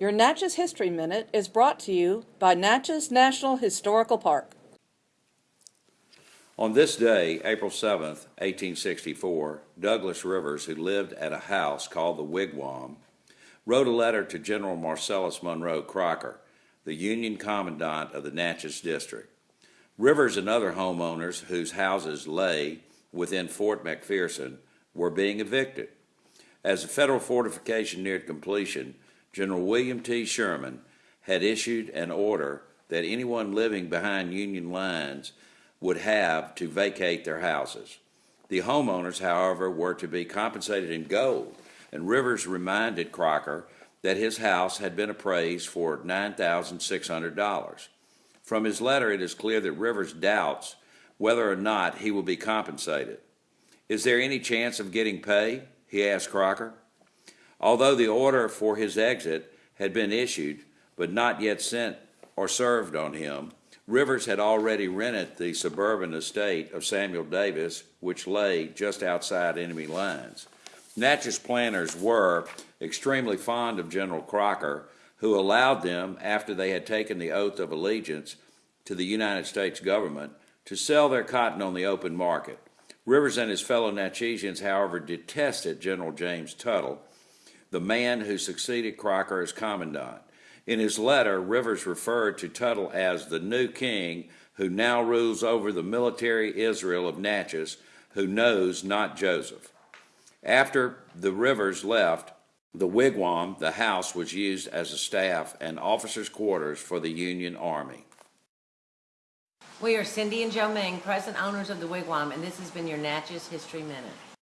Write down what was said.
Your Natchez History Minute is brought to you by Natchez National Historical Park. On this day, April 7th, 1864, Douglas Rivers, who lived at a house called the Wigwam, wrote a letter to General Marcellus Monroe Crocker, the Union Commandant of the Natchez District. Rivers and other homeowners whose houses lay within Fort McPherson were being evicted. As the federal fortification neared completion, General William T. Sherman had issued an order that anyone living behind Union lines would have to vacate their houses. The homeowners, however, were to be compensated in gold, and Rivers reminded Crocker that his house had been appraised for $9,600. From his letter, it is clear that Rivers doubts whether or not he will be compensated. Is there any chance of getting pay? he asked Crocker. Although the order for his exit had been issued, but not yet sent or served on him, Rivers had already rented the suburban estate of Samuel Davis, which lay just outside enemy lines. Natchez planters were extremely fond of General Crocker, who allowed them, after they had taken the oath of allegiance to the United States government, to sell their cotton on the open market. Rivers and his fellow Natchezians, however, detested General James Tuttle, the man who succeeded Crocker as commandant. In his letter, Rivers referred to Tuttle as the new king who now rules over the military Israel of Natchez, who knows not Joseph. After the Rivers left, the wigwam, the house, was used as a staff and officers' quarters for the Union Army. We are Cindy and Joe Ming, present owners of the Wigwam, and this has been your Natchez History Minute.